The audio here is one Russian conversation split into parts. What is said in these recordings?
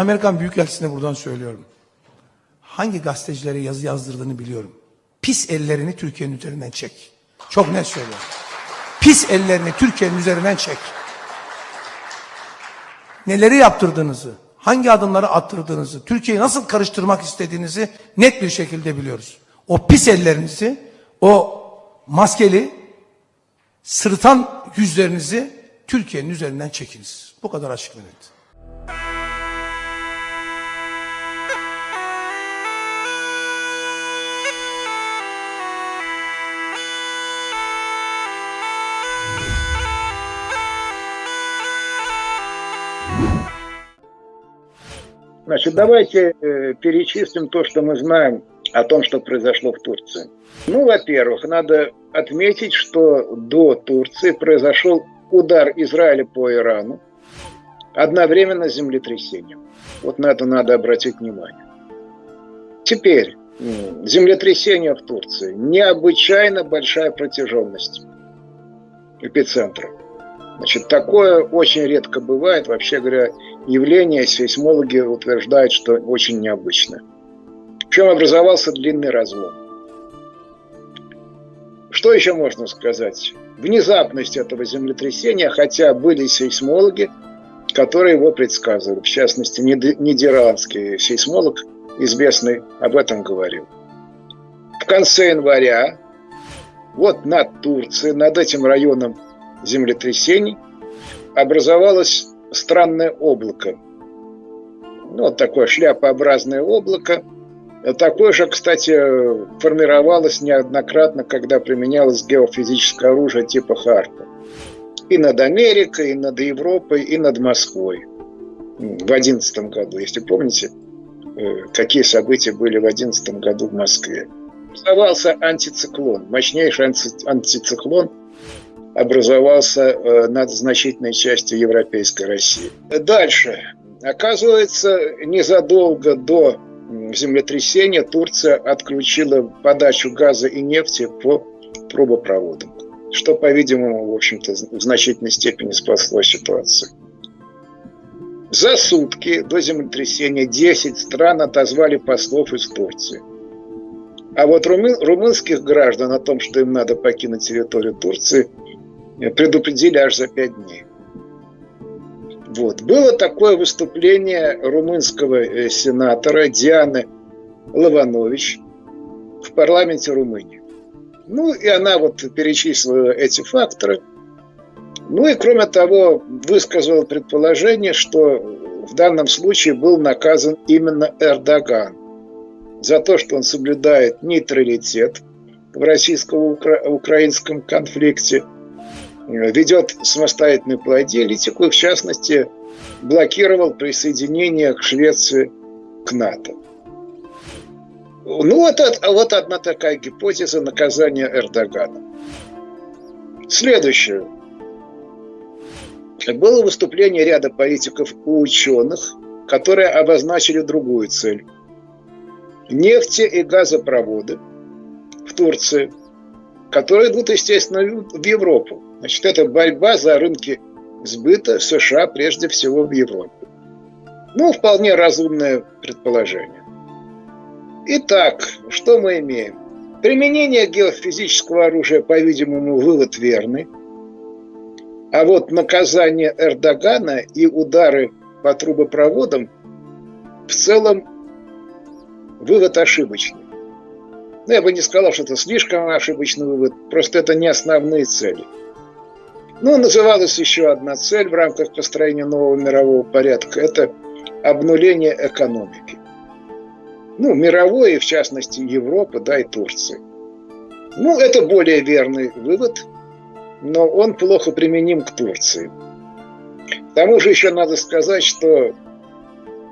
Amerikan Büyükelçisi'ne buradan söylüyorum. Hangi gazetecilere yazı yazdırdığını biliyorum. Pis ellerini Türkiye'nin üzerinden çek. Çok net söylüyorum. Pis ellerini Türkiye'nin üzerinden çek. Neleri yaptırdığınızı, hangi adımları attırdığınızı, Türkiye'yi nasıl karıştırmak istediğinizi net bir şekilde biliyoruz. O pis ellerinizi, o maskeli, sırıtan yüzlerinizi Türkiye'nin üzerinden çekiniz. Bu kadar açık ve net. Значит, давайте э, перечислим то, что мы знаем о том, что произошло в Турции. Ну, во-первых, надо отметить, что до Турции произошел удар Израиля по Ирану одновременно с землетрясением. Вот на это надо обратить внимание. Теперь, землетрясение в Турции. Необычайно большая протяженность эпицентра. Значит, такое очень редко бывает. Вообще говоря, явление сейсмологи утверждают, что очень необычное. Причем образовался длинный разлом. Что еще можно сказать? Внезапность этого землетрясения, хотя были сейсмологи, которые его предсказывали. В частности, нидерландский сейсмолог, известный, об этом говорил. В конце января, вот над Турцией, над этим районом землетрясений, образовалось странное облако. Ну, вот такое шляпообразное облако. Такое же, кстати, формировалось неоднократно, когда применялось геофизическое оружие типа Харпа. И над Америкой, и над Европой, и над Москвой. В 2011 году, если помните, э, какие события были в 2011 году в Москве. Образовался антициклон, мощнейший антициклон образовался э, над значительной частью европейской России. Дальше. Оказывается, незадолго до землетрясения Турция отключила подачу газа и нефти по трубопроводам, что, по-видимому, в общем-то, в значительной степени спасло ситуацию. За сутки до землетрясения 10 стран отозвали послов из Турции. А вот румы, румынских граждан о том, что им надо покинуть территорию Турции, предупредили аж за 5 дней. Вот. Было такое выступление румынского э, сенатора Дианы Лаванович в парламенте Румынии. Ну, и она вот перечислила эти факторы. Ну и, кроме того, высказала предположение, что в данном случае был наказан именно Эрдоган за то, что он соблюдает нейтралитет в российско-украинском конфликте – ведет самостоятельную политику и, в частности, блокировал присоединение к Швеции к НАТО. Ну, вот, вот одна такая гипотеза наказания Эрдогана. Следующее. Было выступление ряда политиков и ученых, которые обозначили другую цель. Нефти и газопроводы в Турции, которые идут, естественно, в Европу. Значит, это борьба за рынки сбыта США, прежде всего в Европе. Ну, вполне разумное предположение. Итак, что мы имеем? Применение геофизического оружия, по-видимому, вывод верный. А вот наказание Эрдогана и удары по трубопроводам в целом вывод ошибочный. Ну, я бы не сказал, что это слишком ошибочный вывод, просто это не основные цели – ну, называлась еще одна цель в рамках построения нового мирового порядка – это обнуление экономики. Ну, мировой, в частности Европы, да, и Турции. Ну, это более верный вывод, но он плохо применим к Турции. К тому же еще надо сказать, что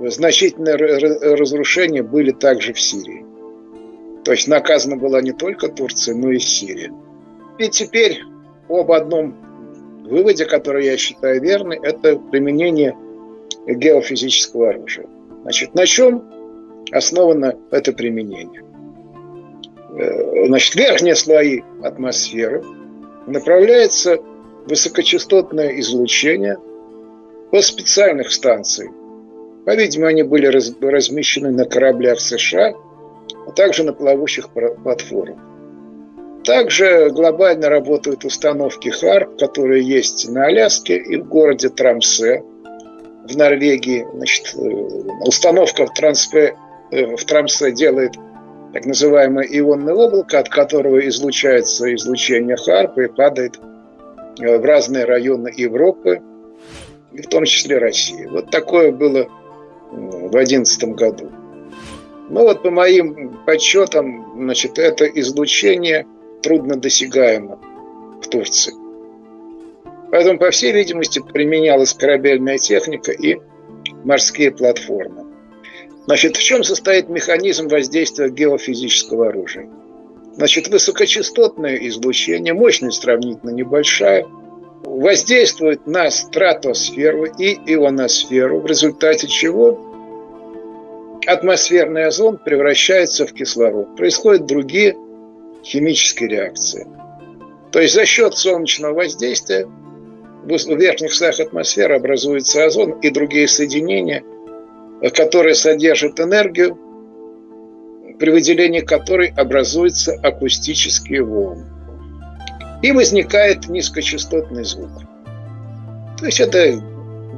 значительные разрушения были также в Сирии. То есть наказана была не только Турция, но и Сирия. И теперь об одном выводе, который я считаю верный, это применение геофизического оружия. Значит, на чем основано это применение? Э, значит, верхние слои атмосферы направляется высокочастотное излучение по специальных станций По-видимому, они были размещены на кораблях США, а также на плавучих платформах. Также глобально работают установки ХАРП, которые есть на Аляске и в городе Трамсе в Норвегии. Значит, э, установка в, Трамсе, э, в Трамсе делает так называемое ионное облако, от которого излучается излучение ХАРП и падает э, в разные районы Европы, и в том числе России. Вот такое было в 2011 году. Ну вот по моим подсчетам, значит, это излучение труднодосягаемо в Турции. Поэтому, по всей видимости, применялась корабельная техника и морские платформы. Значит, в чем состоит механизм воздействия геофизического оружия? Значит, высокочастотное излучение, мощность сравнительно небольшая, воздействует на стратосферу и ионосферу, в результате чего атмосферный озон превращается в кислород. Происходят другие химические реакции. То есть за счет солнечного воздействия в верхних слоях атмосферы образуется озон и другие соединения, которые содержат энергию, при выделении которой образуются акустические волны. И возникает низкочастотный звук. То есть это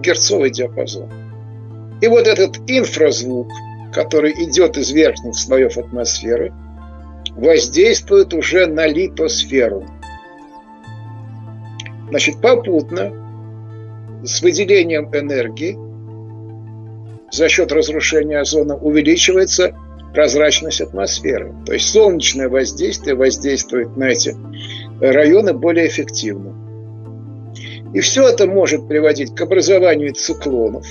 герцовый диапазон. И вот этот инфразвук, который идет из верхних слоев атмосферы, воздействует уже на литосферу – Значит, попутно с выделением энергии за счет разрушения озона увеличивается прозрачность атмосферы. То есть солнечное воздействие воздействует на эти районы более эффективно. И все это может приводить к образованию циклонов,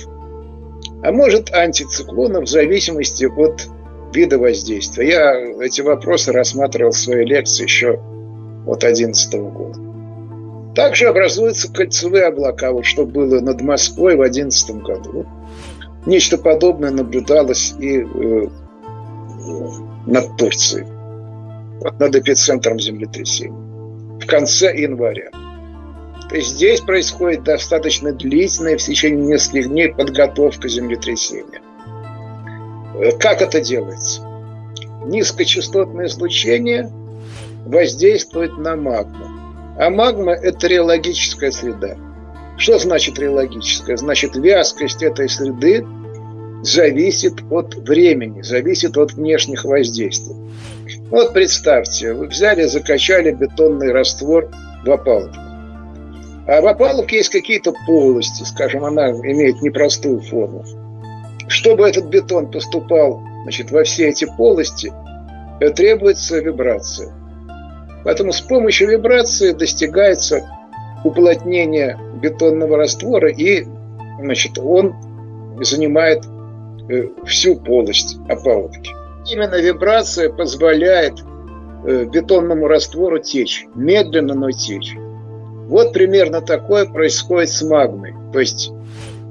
а может антициклонов в зависимости от вида воздействия. Я эти вопросы рассматривал в своей лекции еще от 2011 года. Также образуются кольцевые облака, вот что было над Москвой в 2011 году. Вот нечто подобное наблюдалось и э, над Турцией, вот над эпицентром землетрясения в конце января. То есть здесь происходит достаточно длительная в течение нескольких дней подготовка землетрясения. Э, как это делается? Низкочастотное излучение воздействует на магму. А магма – это реологическая среда. Что значит реологическая? Значит, вязкость этой среды зависит от времени, зависит от внешних воздействий. Вот представьте, вы взяли, закачали бетонный раствор в опалубку. А в опалубке есть какие-то полости, скажем, она имеет непростую форму. Чтобы этот бетон поступал значит, во все эти полости, требуется вибрация. Поэтому с помощью вибрации достигается уплотнение бетонного раствора, и значит, он занимает э, всю полость опалубки. Именно вибрация позволяет э, бетонному раствору течь, медленно, но течь. Вот примерно такое происходит с магмой. То есть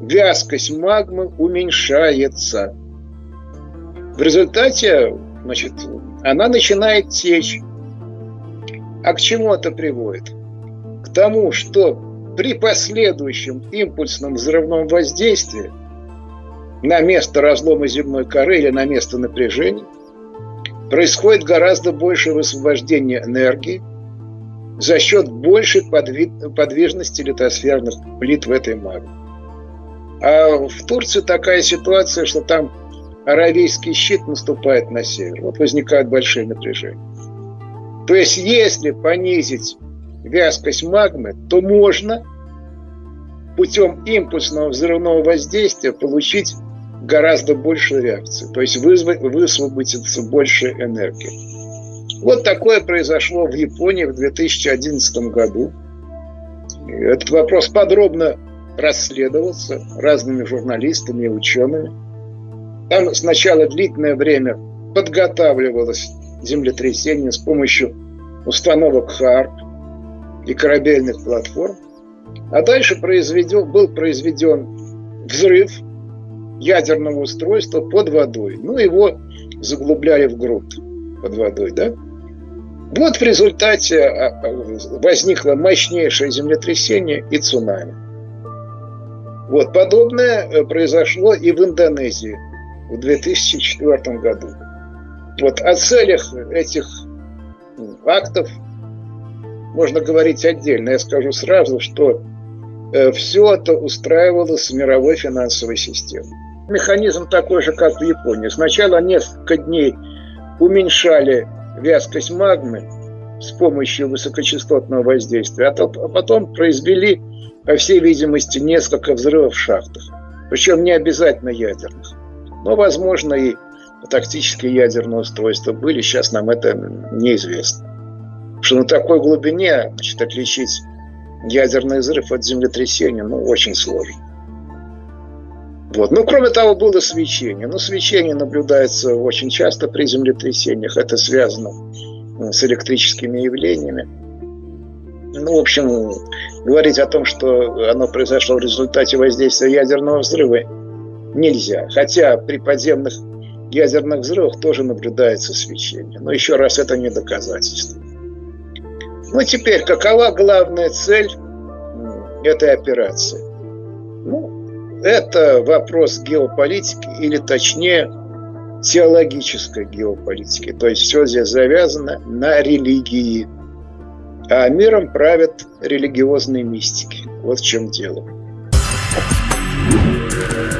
вязкость магмы уменьшается. В результате значит, она начинает течь. А к чему это приводит? К тому, что при последующем импульсном взрывном воздействии на место разлома земной коры или на место напряжения происходит гораздо больше высвобождения энергии за счет большей подвижности литосферных плит в этой магме. А в Турции такая ситуация, что там аравийский щит наступает на север. Вот возникают большие напряжения. То есть, если понизить вязкость магмы, то можно путем импульсного взрывного воздействия получить гораздо больше реакции, то есть вызвать, высвободится больше энергии. Вот такое произошло в Японии в 2011 году. Этот вопрос подробно расследовался разными журналистами и учеными. Там сначала длительное время подготавливалось землетрясения с помощью установок ХАРП и корабельных платформ. А дальше произведен, был произведен взрыв ядерного устройства под водой. Ну, его заглубляли в грунт под водой, да? Вот в результате а, а, возникло мощнейшее землетрясение и цунами. Вот, подобное э, произошло и в Индонезии в 2004 году. Вот о целях этих актов можно говорить отдельно. Я скажу сразу, что э, все это устраивалось в мировой финансовой системе. Механизм такой же, как в Японии. Сначала несколько дней уменьшали вязкость магмы с помощью высокочастотного воздействия, а, а потом произвели, по всей видимости, несколько взрывов в шахтах. Причем не обязательно ядерных. Но, возможно, и тактические ядерные устройства были, сейчас нам это неизвестно. Потому что на такой глубине значит, отличить ядерный взрыв от землетрясения ну, очень сложно. Вот. Ну, кроме того, было свечение. Ну, свечение наблюдается очень часто при землетрясениях. Это связано с электрическими явлениями. Ну, в общем, говорить о том, что оно произошло в результате воздействия ядерного взрыва, нельзя. Хотя при подземных ядерных взрывах тоже наблюдается свечение. Но еще раз, это не доказательство. Ну, теперь, какова главная цель этой операции? Ну, это вопрос геополитики, или точнее, теологической геополитики. То есть все здесь завязано на религии. А миром правят религиозные мистики. Вот в чем дело. thank you